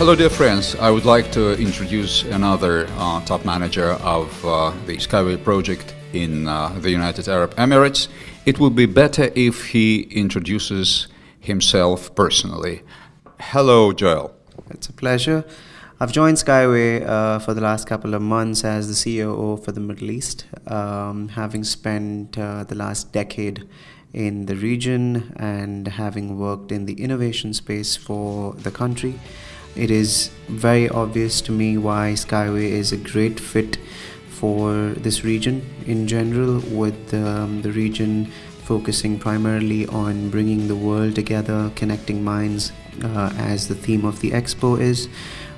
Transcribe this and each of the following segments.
Hello dear friends, I would like to introduce another uh, top manager of uh, the Skyway project in uh, the United Arab Emirates. It would be better if he introduces himself personally. Hello Joel. It's a pleasure. I've joined Skyway uh, for the last couple of months as the COO for the Middle East, um, having spent uh, the last decade in the region and having worked in the innovation space for the country it is very obvious to me why Skyway is a great fit for this region in general with um, the region focusing primarily on bringing the world together connecting minds uh, as the theme of the expo is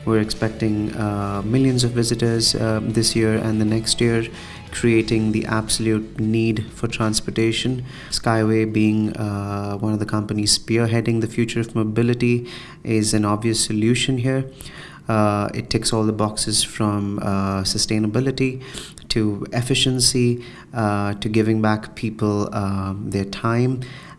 we're expecting uh, millions of visitors uh, this year and the next year creating the absolute need for transportation. Skyway, being uh, one of the companies spearheading the future of mobility, is an obvious solution here. Uh, it ticks all the boxes from uh, sustainability to efficiency uh, to giving back people um, their time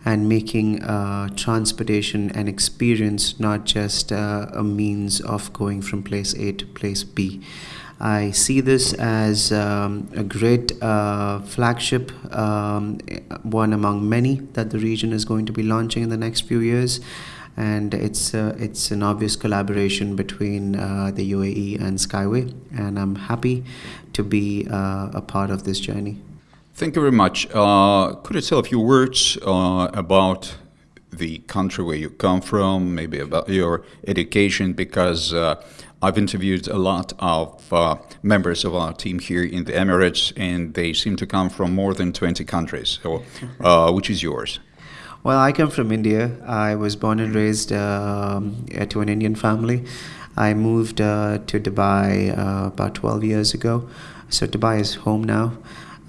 and making uh, transportation an experience, not just uh, a means of going from place A to place B. I see this as um, a great uh, flagship, um, one among many that the region is going to be launching in the next few years. And it's uh, it's an obvious collaboration between uh, the UAE and Skyway, and I'm happy to be uh, a part of this journey. Thank you very much. Uh, could you tell a few words uh, about the country where you come from, maybe about your education, because I've interviewed a lot of uh, members of our team here in the Emirates, and they seem to come from more than 20 countries. So, uh, which is yours? Well, I come from India. I was born and raised um, to an Indian family. I moved uh, to Dubai uh, about 12 years ago. So, Dubai is home now.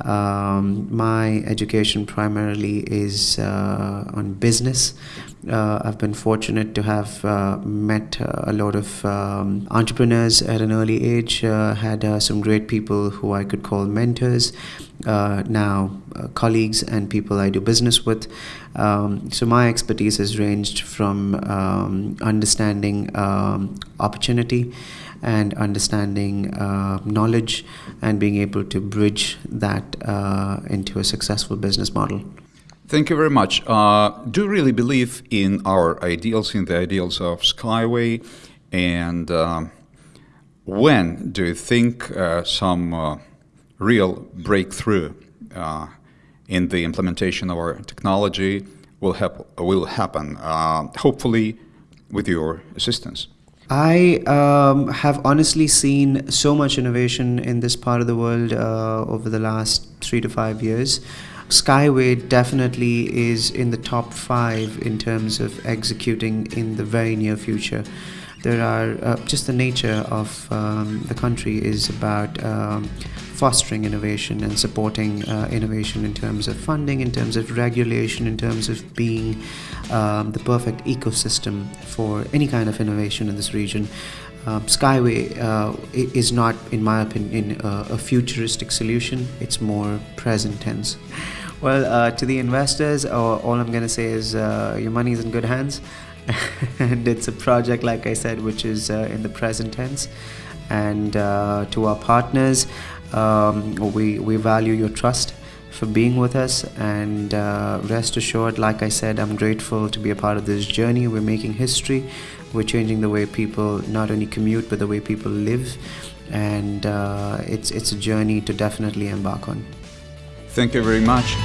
Um, my education primarily is uh, on business. Uh, I've been fortunate to have uh, met uh, a lot of um, entrepreneurs at an early age, uh, had uh, some great people who I could call mentors, now colleagues and people I do business with. Um, so my expertise has ranged from um, understanding um, opportunity and understanding uh, knowledge and being able to bridge that uh, into a successful business model. Thank you very much. Uh, do you really believe in our ideals, in the ideals of Skyway? And uh, when do you think uh, some uh, real breakthrough in the implementation of our technology will, hap will happen? hopefully with your assistance. I um, have honestly seen so much innovation in this part of the world uh, over the last three to five years. Skyway definitely is in the top five in terms of executing in the very near future. There are uh, just the nature of um, the country is about um, fostering innovation and supporting uh, innovation in terms of funding, in terms of regulation, in terms of being um, the perfect ecosystem for any kind of innovation in this region. Um, Skyway uh, is not, in my opinion, a futuristic solution. It's more present tense. Well, uh, to the investors, uh, all I'm going to say is uh, your money is in good hands. and it's a project, like I said, which is in the present tense. And to our partners, um, we, we value your trust for being with us and uh, rest assured like i said i'm grateful to be a part of this journey. We're making history. We're changing the way people not only commute but the way people live. And uh, it's it's a journey to definitely embark on. Thank you very much